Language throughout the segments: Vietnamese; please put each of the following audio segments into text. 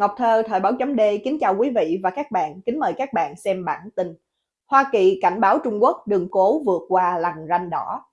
Ngọc Thơ, Thời báo chấm D kính chào quý vị và các bạn, kính mời các bạn xem bản tin. Hoa Kỳ cảnh báo Trung Quốc đừng cố vượt qua lằn ranh đỏ.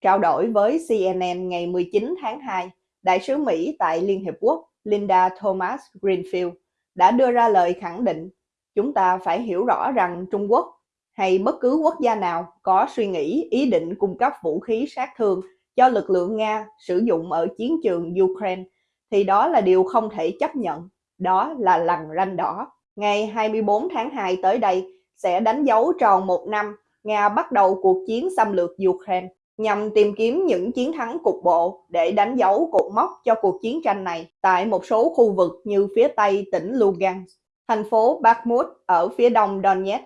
Trao đổi với CNN ngày 19 tháng 2, Đại sứ Mỹ tại Liên Hiệp Quốc Linda Thomas Greenfield đã đưa ra lời khẳng định chúng ta phải hiểu rõ rằng Trung Quốc hay bất cứ quốc gia nào có suy nghĩ ý định cung cấp vũ khí sát thương cho lực lượng Nga sử dụng ở chiến trường Ukraine thì đó là điều không thể chấp nhận, đó là lằn ranh đỏ. Ngày 24 tháng 2 tới đây sẽ đánh dấu tròn một năm Nga bắt đầu cuộc chiến xâm lược Ukraine nhằm tìm kiếm những chiến thắng cục bộ để đánh dấu cột mốc cho cuộc chiến tranh này tại một số khu vực như phía tây tỉnh Lugansk, thành phố Bakhmut ở phía đông Donetsk.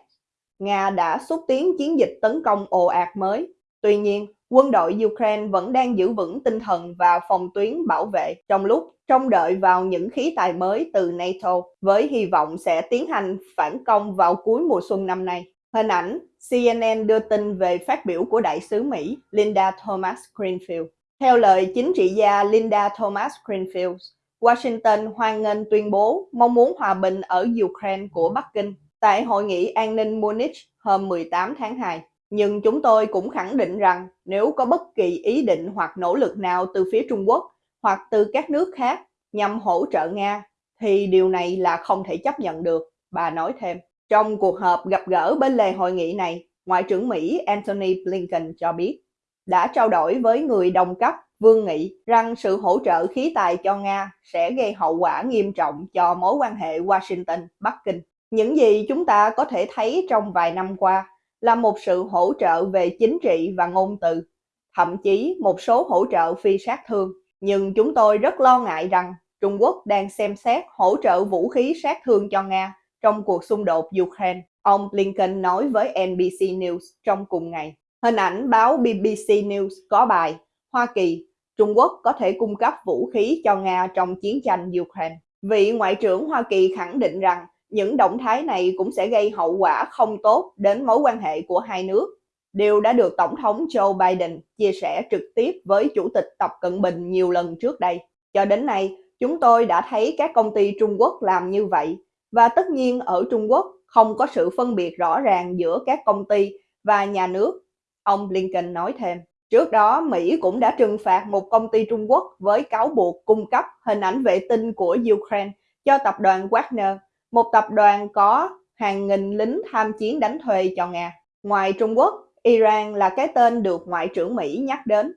Nga đã xúc tiến chiến dịch tấn công ồ ạt mới. Tuy nhiên, quân đội Ukraine vẫn đang giữ vững tinh thần và phòng tuyến bảo vệ trong lúc trông đợi vào những khí tài mới từ NATO với hy vọng sẽ tiến hành phản công vào cuối mùa xuân năm nay. Hình ảnh CNN đưa tin về phát biểu của đại sứ Mỹ Linda Thomas Greenfield. Theo lời chính trị gia Linda Thomas Greenfield, Washington hoan nghênh tuyên bố mong muốn hòa bình ở Ukraine của Bắc Kinh tại Hội nghị an ninh Munich hôm 18 tháng 2. Nhưng chúng tôi cũng khẳng định rằng nếu có bất kỳ ý định hoặc nỗ lực nào từ phía Trung Quốc hoặc từ các nước khác nhằm hỗ trợ Nga thì điều này là không thể chấp nhận được, bà nói thêm. Trong cuộc họp gặp gỡ bên lề hội nghị này, Ngoại trưởng Mỹ Antony Blinken cho biết đã trao đổi với người đồng cấp Vương Nghị rằng sự hỗ trợ khí tài cho Nga sẽ gây hậu quả nghiêm trọng cho mối quan hệ Washington-Bắc Kinh. Những gì chúng ta có thể thấy trong vài năm qua là một sự hỗ trợ về chính trị và ngôn từ, thậm chí một số hỗ trợ phi sát thương. Nhưng chúng tôi rất lo ngại rằng Trung Quốc đang xem xét hỗ trợ vũ khí sát thương cho Nga trong cuộc xung đột Ukraine, ông Blinken nói với NBC News trong cùng ngày. Hình ảnh báo BBC News có bài Hoa Kỳ, Trung Quốc có thể cung cấp vũ khí cho Nga trong chiến tranh Ukraine. Vị Ngoại trưởng Hoa Kỳ khẳng định rằng những động thái này cũng sẽ gây hậu quả không tốt đến mối quan hệ của hai nước. Điều đã được Tổng thống Joe Biden chia sẻ trực tiếp với Chủ tịch Tập Cận Bình nhiều lần trước đây. Cho đến nay, chúng tôi đã thấy các công ty Trung Quốc làm như vậy và tất nhiên ở Trung Quốc không có sự phân biệt rõ ràng giữa các công ty và nhà nước, ông Blinken nói thêm. Trước đó, Mỹ cũng đã trừng phạt một công ty Trung Quốc với cáo buộc cung cấp hình ảnh vệ tinh của Ukraine cho tập đoàn Wagner, một tập đoàn có hàng nghìn lính tham chiến đánh thuê cho Nga. Ngoài Trung Quốc, Iran là cái tên được Ngoại trưởng Mỹ nhắc đến,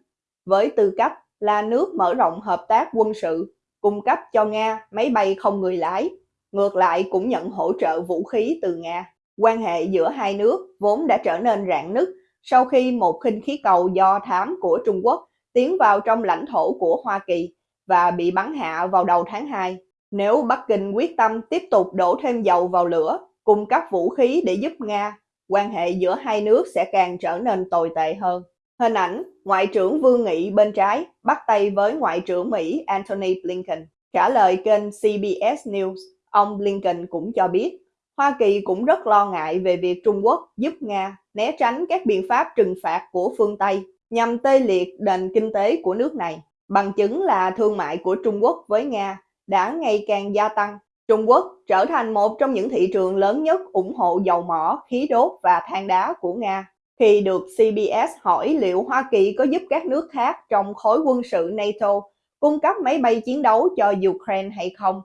với tư cách là nước mở rộng hợp tác quân sự, cung cấp cho Nga máy bay không người lái ngược lại cũng nhận hỗ trợ vũ khí từ Nga. Quan hệ giữa hai nước vốn đã trở nên rạn nứt sau khi một khinh khí cầu do thám của Trung Quốc tiến vào trong lãnh thổ của Hoa Kỳ và bị bắn hạ vào đầu tháng 2. Nếu Bắc Kinh quyết tâm tiếp tục đổ thêm dầu vào lửa, cung cấp vũ khí để giúp Nga, quan hệ giữa hai nước sẽ càng trở nên tồi tệ hơn. Hình ảnh Ngoại trưởng Vương Nghị bên trái bắt tay với Ngoại trưởng Mỹ Antony Blinken trả lời kênh CBS News Ông Blinken cũng cho biết, Hoa Kỳ cũng rất lo ngại về việc Trung Quốc giúp Nga né tránh các biện pháp trừng phạt của phương Tây nhằm tê liệt nền kinh tế của nước này. Bằng chứng là thương mại của Trung Quốc với Nga đã ngày càng gia tăng. Trung Quốc trở thành một trong những thị trường lớn nhất ủng hộ dầu mỏ, khí đốt và than đá của Nga. Khi được CBS hỏi liệu Hoa Kỳ có giúp các nước khác trong khối quân sự NATO cung cấp máy bay chiến đấu cho Ukraine hay không,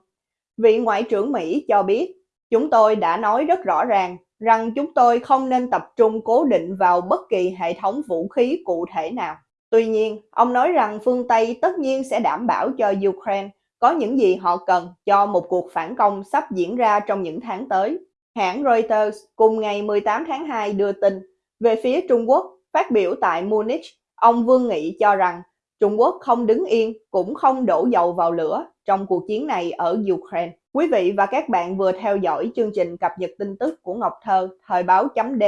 Vị Ngoại trưởng Mỹ cho biết, chúng tôi đã nói rất rõ ràng rằng chúng tôi không nên tập trung cố định vào bất kỳ hệ thống vũ khí cụ thể nào. Tuy nhiên, ông nói rằng phương Tây tất nhiên sẽ đảm bảo cho Ukraine có những gì họ cần cho một cuộc phản công sắp diễn ra trong những tháng tới. Hãng Reuters cùng ngày 18 tháng 2 đưa tin về phía Trung Quốc phát biểu tại Munich, ông Vương Nghị cho rằng Trung Quốc không đứng yên cũng không đổ dầu vào lửa trong cuộc chiến này ở Ukraine. Quý vị và các bạn vừa theo dõi chương trình cập nhật tin tức của Ngọc Thơ, Thời báo chấm D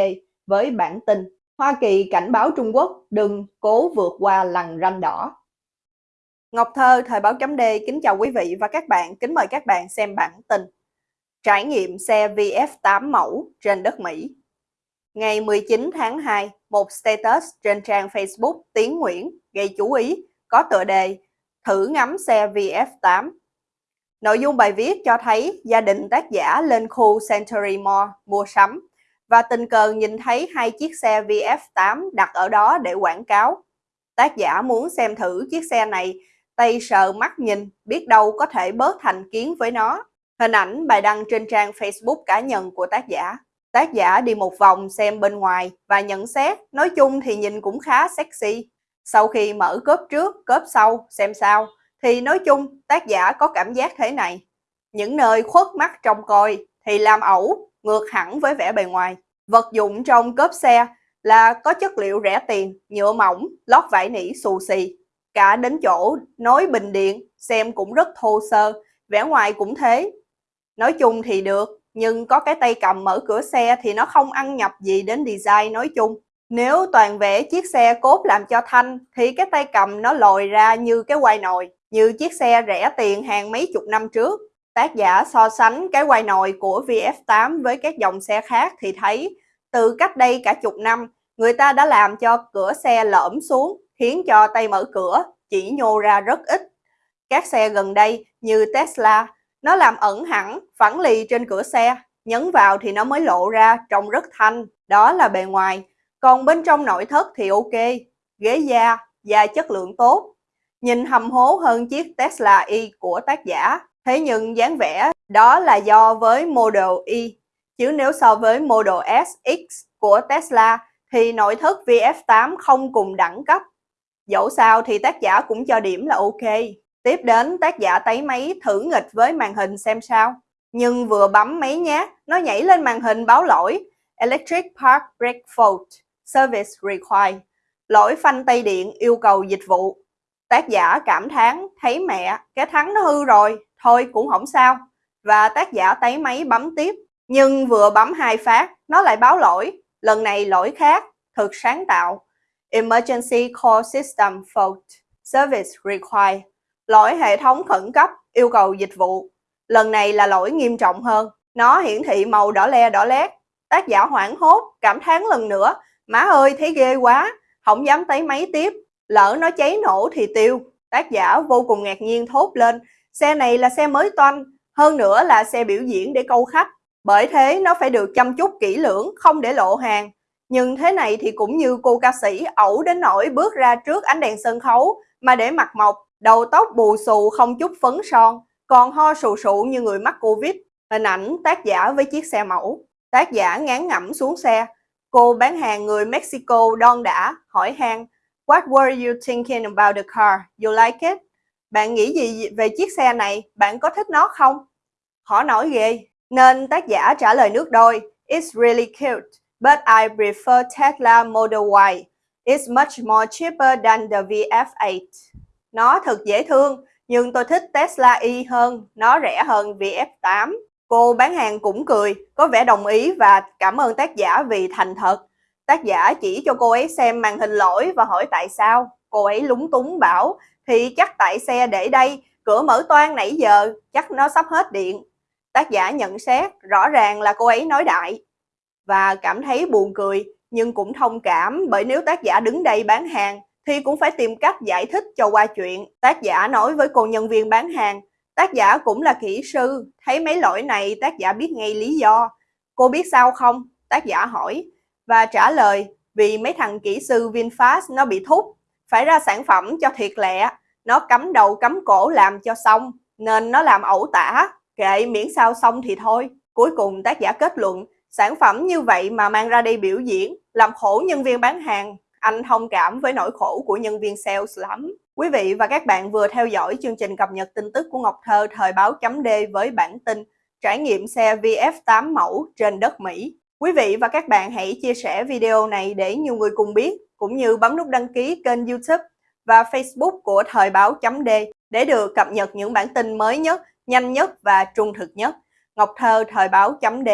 với bản tin Hoa Kỳ cảnh báo Trung Quốc đừng cố vượt qua lằn ranh đỏ. Ngọc Thơ, Thời báo chấm D kính chào quý vị và các bạn, kính mời các bạn xem bản tin Trải nghiệm xe VF8 mẫu trên đất Mỹ. Ngày 19 tháng 2, một status trên trang Facebook Tiến Nguyễn gây chú ý có tựa đề Thử ngắm xe VF8 Nội dung bài viết cho thấy gia đình tác giả lên khu Century Mall mua sắm và tình cờ nhìn thấy hai chiếc xe VF8 đặt ở đó để quảng cáo. Tác giả muốn xem thử chiếc xe này, tay sờ mắt nhìn, biết đâu có thể bớt thành kiến với nó. Hình ảnh bài đăng trên trang Facebook cá nhân của tác giả. Tác giả đi một vòng xem bên ngoài và nhận xét, nói chung thì nhìn cũng khá sexy. Sau khi mở cốp trước, cốp sau, xem sao, thì nói chung tác giả có cảm giác thế này. Những nơi khuất mắt trông coi thì làm ẩu, ngược hẳn với vẻ bề ngoài. Vật dụng trong cốp xe là có chất liệu rẻ tiền, nhựa mỏng, lót vải nỉ xù xì. Cả đến chỗ nối bình điện, xem cũng rất thô sơ, vẻ ngoài cũng thế. Nói chung thì được, nhưng có cái tay cầm mở cửa xe thì nó không ăn nhập gì đến design nói chung. Nếu toàn vẽ chiếc xe cốt làm cho thanh thì cái tay cầm nó lồi ra như cái quai nồi, như chiếc xe rẻ tiền hàng mấy chục năm trước. Tác giả so sánh cái quai nồi của VF8 với các dòng xe khác thì thấy từ cách đây cả chục năm, người ta đã làm cho cửa xe lõm xuống, khiến cho tay mở cửa chỉ nhô ra rất ít. Các xe gần đây như Tesla, nó làm ẩn hẳn phẳng lì trên cửa xe, nhấn vào thì nó mới lộ ra trông rất thanh, đó là bề ngoài. Còn bên trong nội thất thì ok, ghế da, da chất lượng tốt. Nhìn hầm hố hơn chiếc Tesla Y của tác giả, thế nhưng dáng vẻ đó là do với Model Y. Chứ nếu so với Model S, X của Tesla thì nội thất VF8 không cùng đẳng cấp. Dẫu sao thì tác giả cũng cho điểm là ok. Tiếp đến tác giả tấy máy thử nghịch với màn hình xem sao. Nhưng vừa bấm máy nhát, nó nhảy lên màn hình báo lỗi Electric Park Brake Fault, Service Required. Lỗi phanh tay điện yêu cầu dịch vụ. Tác giả cảm thán thấy mẹ, cái thắng nó hư rồi, thôi cũng không sao. Và tác giả tấy máy bấm tiếp. Nhưng vừa bấm hai phát, nó lại báo lỗi. Lần này lỗi khác, thực sáng tạo. Emergency Call System Fault, Service Required Lỗi hệ thống khẩn cấp, yêu cầu dịch vụ. Lần này là lỗi nghiêm trọng hơn. Nó hiển thị màu đỏ le đỏ lét. Tác giả hoảng hốt, cảm thán lần nữa. Má ơi, thấy ghê quá. Không dám tới máy tiếp. Lỡ nó cháy nổ thì tiêu. Tác giả vô cùng ngạc nhiên thốt lên. Xe này là xe mới toanh. Hơn nữa là xe biểu diễn để câu khách. Bởi thế nó phải được chăm chút kỹ lưỡng, không để lộ hàng. Nhưng thế này thì cũng như cô ca sĩ ẩu đến nỗi bước ra trước ánh đèn sân khấu mà để mặt mộc đầu tóc bù xù không chút phấn son, còn ho sù sụ như người mắc Covid. Hình ảnh tác giả với chiếc xe mẫu. Tác giả ngán ngẩm xuống xe. Cô bán hàng người Mexico đon đã, hỏi han What were you thinking about the car? You like it? Bạn nghĩ gì về chiếc xe này? Bạn có thích nó không? Họ nói ghê. Nên tác giả trả lời nước đôi. It's really cute, but I prefer Tesla Model Y. It's much more cheaper than the VF8. Nó thật dễ thương, nhưng tôi thích Tesla Y hơn, nó rẻ hơn VF8. Cô bán hàng cũng cười, có vẻ đồng ý và cảm ơn tác giả vì thành thật. Tác giả chỉ cho cô ấy xem màn hình lỗi và hỏi tại sao. Cô ấy lúng túng bảo, thì chắc tại xe để đây, cửa mở toan nãy giờ, chắc nó sắp hết điện. Tác giả nhận xét, rõ ràng là cô ấy nói đại. Và cảm thấy buồn cười, nhưng cũng thông cảm bởi nếu tác giả đứng đây bán hàng thì cũng phải tìm cách giải thích cho qua chuyện. Tác giả nói với cô nhân viên bán hàng, tác giả cũng là kỹ sư, thấy mấy lỗi này tác giả biết ngay lý do. Cô biết sao không? Tác giả hỏi và trả lời vì mấy thằng kỹ sư VinFast nó bị thúc, phải ra sản phẩm cho thiệt lẹ, nó cắm đầu cắm cổ làm cho xong, nên nó làm ẩu tả, kệ miễn sao xong thì thôi. Cuối cùng tác giả kết luận, sản phẩm như vậy mà mang ra đây biểu diễn, làm khổ nhân viên bán hàng, anh thông cảm với nỗi khổ của nhân viên sales lắm. Quý vị và các bạn vừa theo dõi chương trình cập nhật tin tức của Ngọc Thơ thời báo chấm D với bản tin trải nghiệm xe VF8 mẫu trên đất Mỹ. Quý vị và các bạn hãy chia sẻ video này để nhiều người cùng biết, cũng như bấm nút đăng ký kênh YouTube và Facebook của Thời báo chấm D để được cập nhật những bản tin mới nhất, nhanh nhất và trung thực nhất. Ngọc Thơ Thời báo chấm D